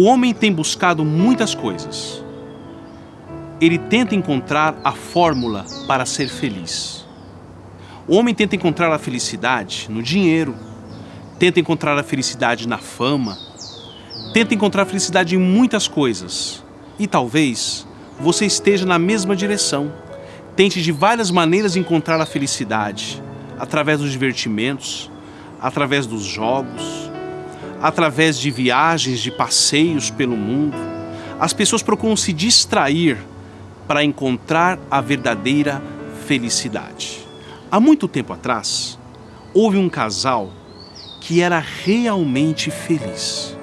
O homem tem buscado muitas coisas. Ele tenta encontrar a fórmula para ser feliz. O homem tenta encontrar a felicidade no dinheiro, tenta encontrar a felicidade na fama, tenta encontrar a felicidade em muitas coisas. E talvez você esteja na mesma direção. Tente de várias maneiras encontrar a felicidade, através dos divertimentos, através dos jogos, através de viagens, de passeios pelo mundo. As pessoas procuram se distrair para encontrar a verdadeira felicidade. Há muito tempo atrás, houve um casal que era realmente feliz.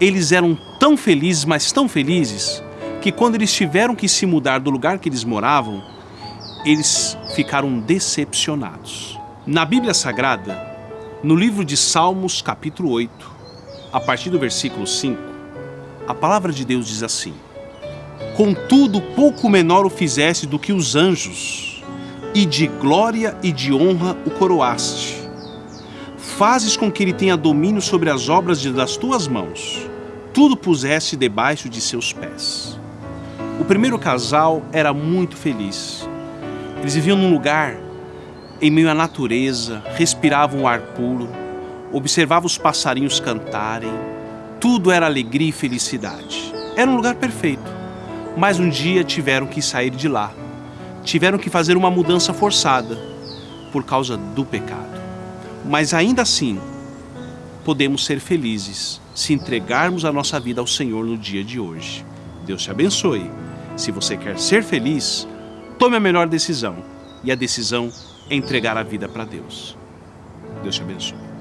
Eles eram tão felizes, mas tão felizes, que quando eles tiveram que se mudar do lugar que eles moravam, eles ficaram decepcionados. Na Bíblia Sagrada, no livro de Salmos, capítulo 8, a partir do versículo 5, a palavra de Deus diz assim: Contudo, pouco menor o fizeste do que os anjos, e de glória e de honra o coroaste. Fazes com que ele tenha domínio sobre as obras das tuas mãos. Tudo puseste debaixo de seus pés. O primeiro casal era muito feliz. Eles viviam num lugar em meio à natureza, respiravam o ar puro, observavam os passarinhos cantarem. Tudo era alegria e felicidade. Era um lugar perfeito. Mas um dia tiveram que sair de lá. Tiveram que fazer uma mudança forçada por causa do pecado. Mas ainda assim, podemos ser felizes se entregarmos a nossa vida ao Senhor no dia de hoje. Deus te abençoe. Se você quer ser feliz, tome a melhor decisão. E a decisão entregar a vida para Deus. Deus te abençoe.